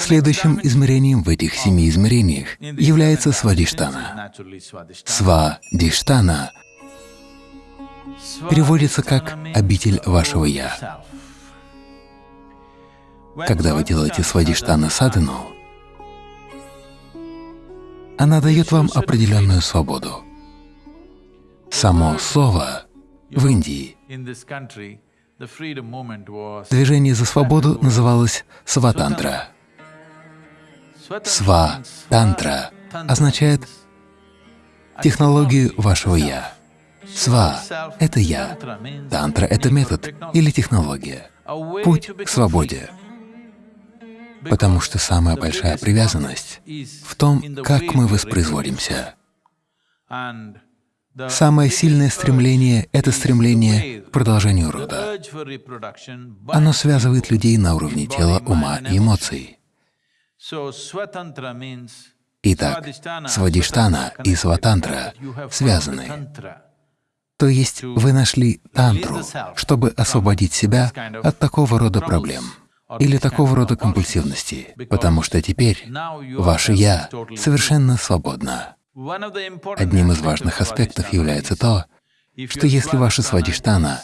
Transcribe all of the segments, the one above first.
Следующим измерением в этих семи измерениях является свадиштана. Свадиштана переводится как «обитель вашего Я». Когда вы делаете свадиштана садхану, она дает вам определенную свободу. Само слово в Индии движение за свободу называлось сватантра. Сва-тантра означает технологию вашего «я». Сва — это «я», тантра — это метод или технология, путь к свободе. Потому что самая большая привязанность в том, как мы воспроизводимся. Самое сильное стремление — это стремление к продолжению рода. Оно связывает людей на уровне тела, ума и эмоций. Итак, свадиштана и сватантра связаны. То есть вы нашли тантру, чтобы освободить себя от такого рода проблем или такого рода компульсивности, потому что теперь ваше «я» совершенно свободно. Одним из важных аспектов является то, что если ваша свадиштана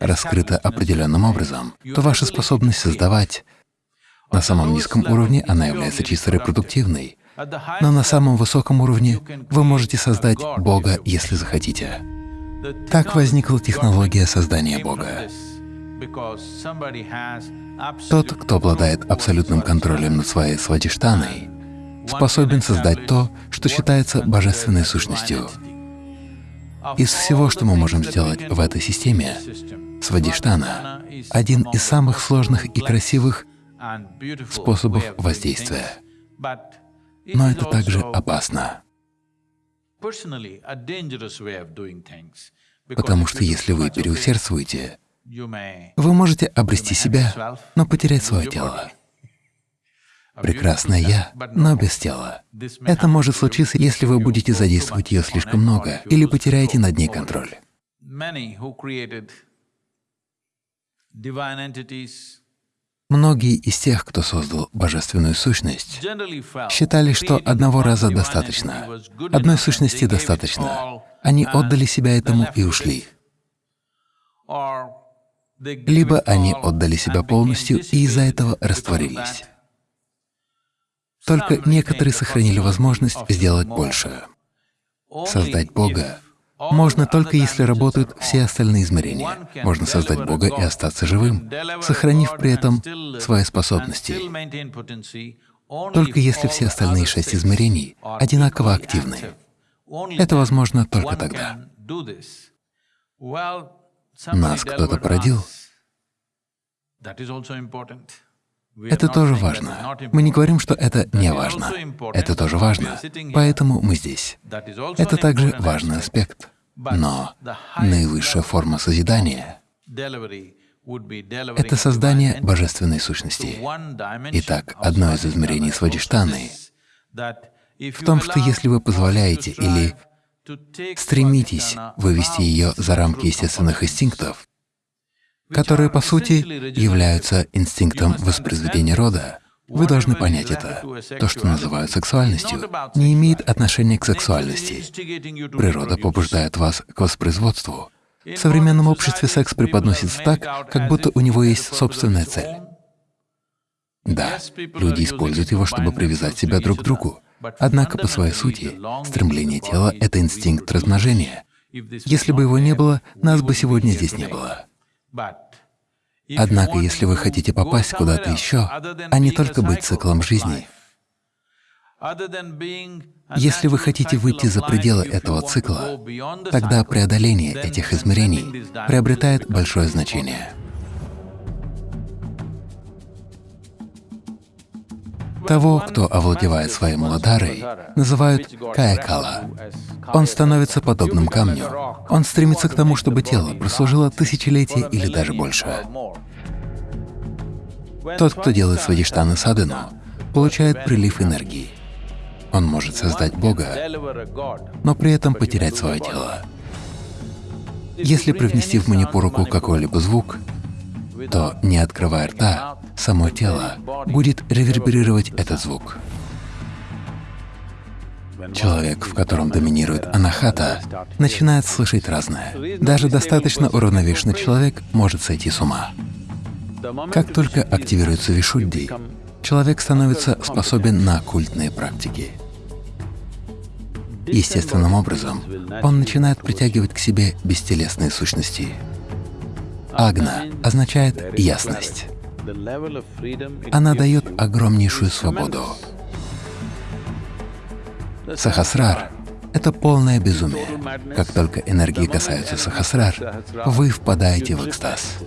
раскрыта определенным образом, то ваша способность создавать на самом низком уровне она является чисто репродуктивной, но на самом высоком уровне вы можете создать Бога, если захотите. Так возникла технология создания Бога. Тот, кто обладает абсолютным контролем над своей свадиштаной, способен создать то, что считается божественной сущностью. Из всего, что мы можем сделать в этой системе, свадиштана — один из самых сложных и красивых способов воздействия. Но это также опасно. Потому что если вы переусердствуете, вы можете обрести себя, но потерять свое тело. Прекрасное Я, но без тела. Это может случиться, если вы будете задействовать ее слишком много или потеряете над ней контроль. Многие из тех, кто создал божественную сущность, считали, что одного раза достаточно, одной сущности достаточно. Они отдали себя этому и ушли. Либо они отдали себя полностью и из-за этого растворились. Только некоторые сохранили возможность сделать больше. Создать Бога можно только если работают все остальные измерения. Можно создать Бога и остаться живым, сохранив при этом свои способности. Только если все остальные шесть измерений одинаково активны. Это возможно только тогда. Нас кто-то породил. Это тоже важно. Мы не говорим, что это не важно. Это тоже важно. Поэтому мы здесь. Это также важный аспект. Но наивысшая форма созидания — это создание божественной сущности. Итак, одно из измерений свадиштаны в том, что если вы позволяете или стремитесь вывести ее за рамки естественных инстинктов, которые, по сути, являются инстинктом воспроизведения рода. Вы должны понять это. То, что называют сексуальностью, не имеет отношения к сексуальности. Природа побуждает вас к воспроизводству. В современном обществе секс преподносится так, как будто у него есть собственная цель. Да, люди используют его, чтобы привязать себя друг к другу. Однако по своей сути стремление тела — это инстинкт размножения. Если бы его не было, нас бы сегодня здесь не было. Однако, если вы хотите попасть куда-то еще, а не только быть циклом жизни, если вы хотите выйти за пределы этого цикла, тогда преодоление этих измерений приобретает большое значение. Того, кто овладевает своей муладарой, называют каякала. Он становится подобным камню. Он стремится к тому, чтобы тело прослужило тысячелетия или даже больше. Тот, кто делает свадиштаны садхану, получает прилив энергии. Он может создать Бога, но при этом потерять свое тело. Если привнести в манипуруку какой-либо звук, то, не открывая рта, само тело будет реверберировать этот звук. Человек, в котором доминирует анахата, начинает слышать разное. Даже достаточно уравновешенный человек может сойти с ума. Как только активируется вишудди, человек становится способен на оккультные практики. Естественным образом он начинает притягивать к себе бестелесные сущности. Агна означает «ясность». Она дает огромнейшую свободу. Сахасрар — это полное безумие. Как только энергии касаются Сахасрар, вы впадаете в экстаз.